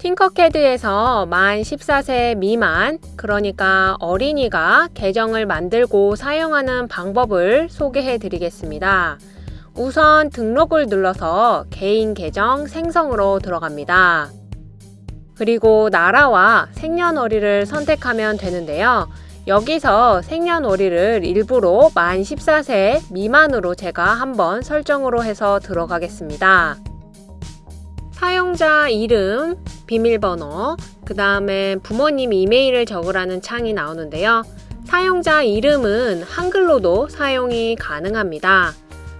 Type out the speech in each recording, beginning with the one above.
팅커캐드에서 만 14세 미만, 그러니까 어린이가 계정을 만들고 사용하는 방법을 소개해 드리겠습니다. 우선 등록을 눌러서 개인 계정 생성으로 들어갑니다. 그리고 나라와 생년월일을 선택하면 되는데요. 여기서 생년월일을 일부러 만 14세 미만으로 제가 한번 설정으로 해서 들어가겠습니다. 사용자 이름, 비밀번호, 그 다음에 부모님 이메일을 적으라는 창이 나오는데요. 사용자 이름은 한글로도 사용이 가능합니다.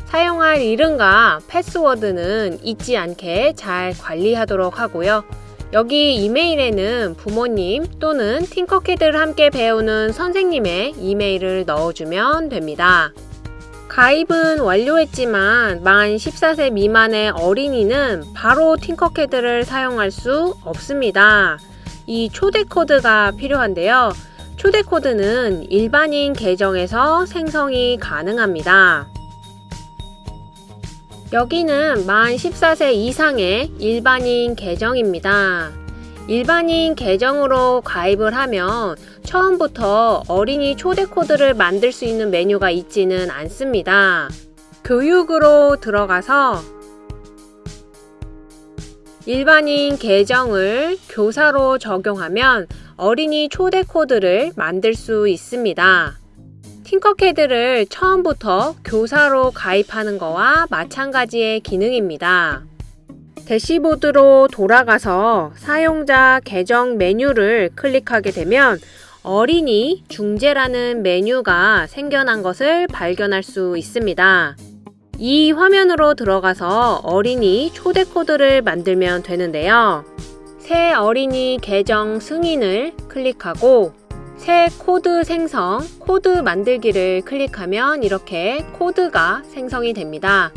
사용할 이름과 패스워드는 잊지 않게 잘 관리하도록 하고요. 여기 이메일에는 부모님 또는 팅커캐드를 함께 배우는 선생님의 이메일을 넣어주면 됩니다. 가입은 완료했지만 만 14세 미만의 어린이는 바로 팅커캐드를 사용할 수 없습니다. 이 초대 코드가 필요한데요. 초대 코드는 일반인 계정에서 생성이 가능합니다. 여기는 만 14세 이상의 일반인 계정입니다. 일반인 계정으로 가입을 하면 처음부터 어린이 초대 코드를 만들 수 있는 메뉴가 있지는 않습니다. 교육으로 들어가서 일반인 계정을 교사로 적용하면 어린이 초대 코드를 만들 수 있습니다. 팅커캐드를 처음부터 교사로 가입하는 거와 마찬가지의 기능입니다. 대시보드로 돌아가서 사용자 계정 메뉴를 클릭하게 되면 어린이 중재라는 메뉴가 생겨난 것을 발견할 수 있습니다. 이 화면으로 들어가서 어린이 초대 코드를 만들면 되는데요. 새 어린이 계정 승인을 클릭하고 새 코드 생성, 코드 만들기를 클릭하면 이렇게 코드가 생성이 됩니다.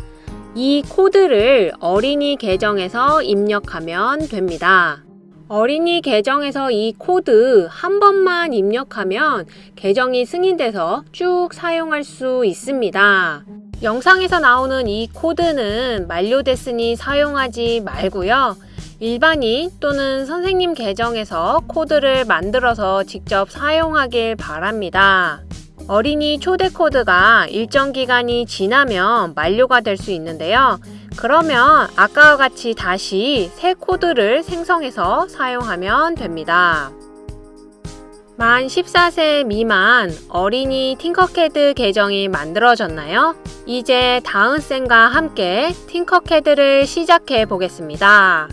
이 코드를 어린이 계정에서 입력하면 됩니다. 어린이 계정에서 이 코드 한 번만 입력하면 계정이 승인돼서 쭉 사용할 수 있습니다. 영상에서 나오는 이 코드는 만료됐으니 사용하지 말고요. 일반인 또는 선생님 계정에서 코드를 만들어서 직접 사용하길 바랍니다. 어린이 초대 코드가 일정 기간이 지나면 만료가 될 수 있는데요. 그러면 아까와 같이 다시 새 코드를 생성해서 사용하면 됩니다. 만 14세 미만 어린이 팅커캐드 계정이 만들어졌나요? 이제 다은쌤과 함께 팅커캐드를 시작해 보겠습니다.